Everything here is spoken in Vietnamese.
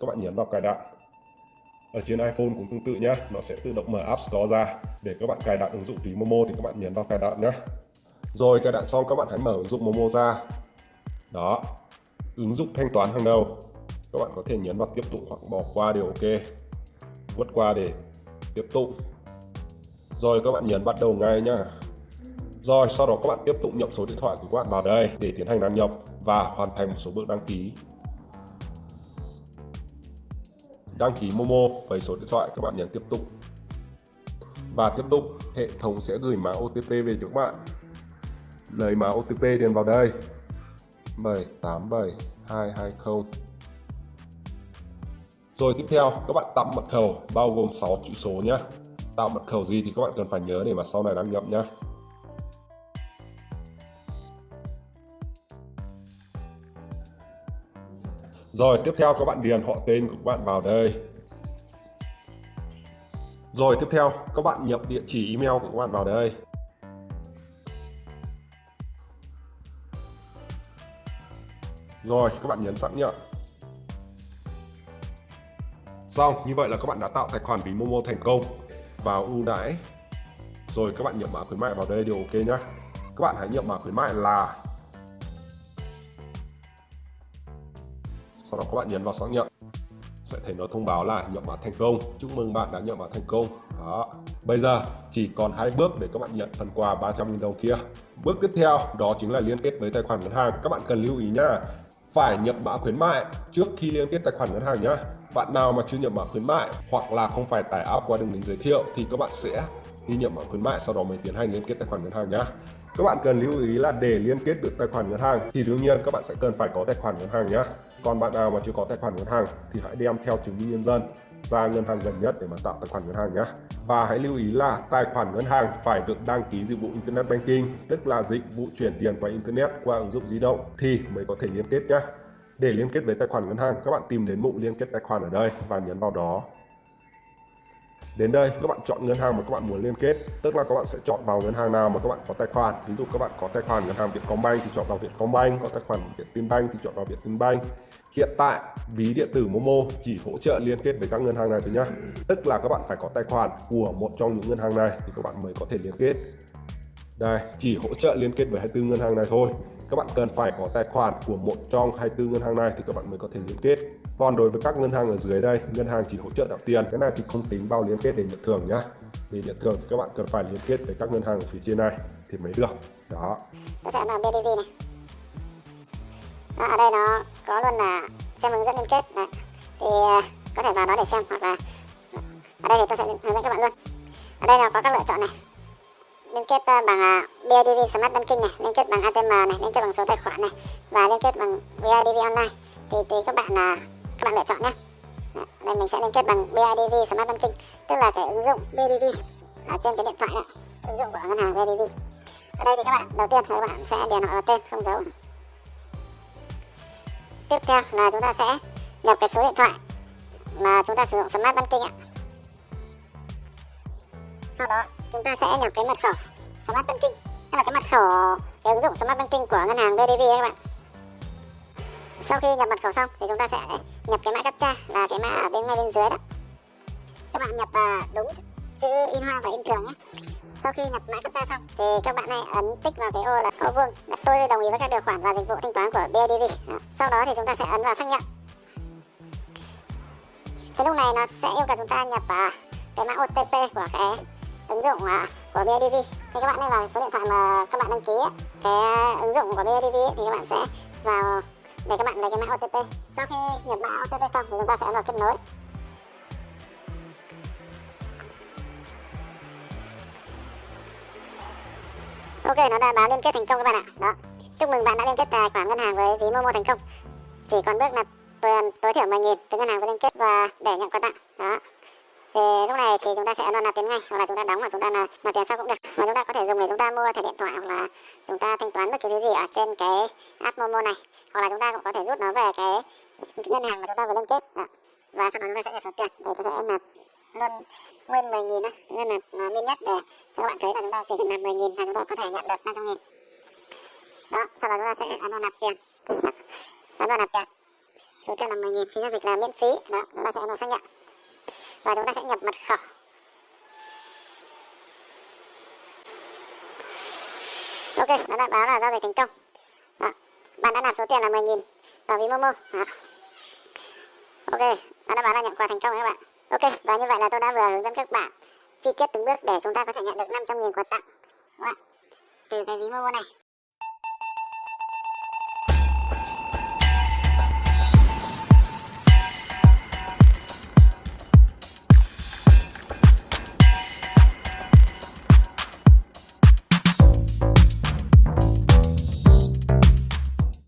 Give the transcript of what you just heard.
các bạn nhấn vào cài đặt. Ở trên iPhone cũng tương tự nhé nó sẽ tự động mở App Store ra. Để các bạn cài đặt ứng dụng ví Momo thì các bạn nhấn vào cài đặt nhé rồi, cài đặt xong các bạn hãy mở ứng dụng Momo ra. Đó, ứng dụng thanh toán hàng đầu. Các bạn có thể nhấn vào tiếp tục hoặc bỏ qua đều ok. Vượt qua để tiếp tục. Rồi, các bạn nhấn bắt đầu ngay nhá. Rồi, sau đó các bạn tiếp tục nhập số điện thoại của các bạn vào đây để tiến hành đăng nhập và hoàn thành một số bước đăng ký đăng ký Momo với số điện thoại các bạn nhấn tiếp tục. Và tiếp tục, hệ thống sẽ gửi mã OTP về cho các bạn. Lấy mã OTP điền vào đây. 787220 rồi tiếp theo, các bạn tạo mật khẩu, bao gồm 6 chữ số nhé tạo mật khẩu gì thì các bạn cần phải nhớ để mà sau này đăng nhập nhé Rồi tiếp theo các bạn điền họ tên của các bạn vào đây. Rồi tiếp theo các bạn nhập địa chỉ email của các bạn vào đây. Rồi các bạn nhấn xác nhận. Xong, như vậy là các bạn đã tạo tài khoản ví Momo thành công. Vào ưu đãi. Rồi các bạn nhập mã khuyến mại vào đây đều ok nhá. Các bạn hãy nhập mã khuyến mại là sau đó các bạn nhấn vào xác nhận. Sẽ thấy nó thông báo là nhập mã thành công. Chúc mừng bạn đã nhập mã thành công. Đó. Bây giờ, chỉ còn hai bước để các bạn nhận phần quà 300.000 đồng kia. Bước tiếp theo, đó chính là liên kết với tài khoản ngân hàng. Các bạn cần lưu ý nhá, phải nhập mã khuyến mại trước khi liên kết tài khoản ngân hàng nhá. Bạn nào mà chưa nhập mã khuyến mại hoặc là không phải tải app qua đường link giới thiệu thì các bạn sẽ ghi nhập mã khuyến mại, sau đó mới tiến hành liên kết tài khoản ngân hàng nhá. Các bạn cần lưu ý là để liên kết được tài khoản ngân hàng thì đương nhiên các bạn sẽ cần phải có tài khoản ngân hàng nhá còn bạn nào mà chưa có tài khoản ngân hàng thì hãy đem theo chứng minh nhân dân ra ngân hàng gần nhất để mà tạo tài khoản ngân hàng nhé. Và hãy lưu ý là tài khoản ngân hàng phải được đăng ký dịch vụ internet banking, tức là dịch vụ chuyển tiền qua internet qua ứng dụng di động thì mới có thể liên kết nhé. Để liên kết với tài khoản ngân hàng, các bạn tìm đến mục liên kết tài khoản ở đây và nhấn vào đó. Đến đây, các bạn chọn ngân hàng mà các bạn muốn liên kết, Tức là các bạn sẽ chọn vào ngân hàng nào mà các bạn có tài khoản. Ví dụ các bạn có tài khoản ngân hàng Vietcombank thì chọn vào Vietcombank, Có tài khoản Vietinbank thì chọn vào Vietinbank Hiện tại, ví điện tử Momo chỉ hỗ trợ liên kết với các ngân hàng này thôi nhá. Tức là các bạn phải có tài khoản của một trong những ngân hàng này thì các bạn mới có thể liên kết. Đây, chỉ hỗ trợ liên kết với 24 ngân hàng này thôi. Các bạn cần phải có tài khoản của một trong 24 ngân hàng này thì các bạn mới có thể liên kết. Còn đối với các ngân hàng ở dưới đây, ngân hàng chỉ hỗ trợ đạo tiền, cái này thì không tính bao liên kết để nhận thưởng nhá. Để nhận thưởng thì các bạn cần phải liên kết với các ngân hàng ở phía trên này thì mới được. Đó. Có sẽ là BDV này đó, ở đây nó có luôn là xem hướng dẫn liên kết đấy. thì à, có thể vào đó để xem hoặc là ở đây thì tôi sẽ hướng dẫn các bạn luôn ở đây là có các lựa chọn này liên kết à, bằng BIDV Smart Banking này, liên kết bằng ATM này, liên kết bằng số tài khoản này và liên kết bằng BIDV Online thì tùy các bạn là các bạn lựa chọn nhé. Đây mình sẽ liên kết bằng BIDV Smart Banking, tức là cái ứng dụng BIDV ở trên cái điện thoại này, ứng dụng của ngân hàng BIDV. Ở đây thì các bạn đầu tiên các bạn sẽ điền họ tên không dấu. Tiếp theo là chúng ta sẽ nhập cái số điện thoại mà chúng ta sử dụng Smart Banking ạ. Sau đó, chúng ta sẽ nhập cái mật khẩu Smart Banking, tức là cái mật khẩu, cái ứng dụng Smart Banking của ngân hàng bidv các bạn. Sau khi nhập mật khẩu xong thì chúng ta sẽ nhập cái mã captcha là cái mã ở bên ngay bên dưới đó. Các bạn nhập đúng chữ in hoa và in thường nhé sau khi nhập mã captcha xong, thì các bạn này ấn tích vào cái ô là ô vuông. Là tôi đồng ý với các điều khoản và dịch vụ thanh toán của BIDV đó. sau đó thì chúng ta sẽ ấn vào xác nhận. Thì lúc này nó sẽ yêu cầu chúng ta nhập à, cái mã OTP của cái ứng dụng à, của BIDV thì các bạn nên vào số điện thoại mà các bạn đăng ký cái à, ứng dụng của BIDV thì các bạn sẽ vào để các bạn lấy cái mã OTP sau khi nhập mã OTP xong thì chúng ta sẽ vào kết nối. Ok, nó đã báo liên kết thành công các bạn ạ. Đó. Chúc mừng bạn đã liên kết tài khoản ngân hàng với ví Momo thành công. Chỉ còn bước là tối thiểu 10.000 từ ngân hàng với liên kết và để nhận quà tặng. Đó thì lúc này thì chúng ta sẽ ấn nạp tiền ngay hoặc là chúng ta đóng hoặc chúng ta nạp tiền sau cũng được mà chúng ta có thể dùng để chúng ta mua thẻ điện thoại hoặc là chúng ta thanh toán bất kỳ thứ gì ở trên cái app Momo này hoặc là chúng ta cũng có thể rút nó về cái ngân hàng mà chúng ta vừa liên kết Đó. và sau đó chúng ta sẽ nhập số tiền để tôi sẽ nạp luôn nguyên 10 nghìn nên nạp uh, min nhất để cho các bạn thấy là chúng ta chỉ cần nạp 10 nghìn là chúng ta có thể nhận được 500 nghìn. Đó sau đó chúng ta sẽ ấn vào nạp tiền. Ấn vào nạp tiền. Số tiền là 10.000 phí giao dịch là miễn phí. Đó chúng ta sẽ ấn vào xác nhận. Và chúng ta sẽ nhập mật khẩu. Ok nó đã báo là giao dịch thành công. Đó. bạn đã nạp số tiền là 10.000 vào ví momo đó. ok nó đã báo là nhận quà thành công các bạn ok, và như vậy là tôi đã vừa hướng dẫn các bạn chi tiết từng bước để chúng ta có thể nhận được 500.000 quà tặng Đúng không ạ? từ cái ví momo này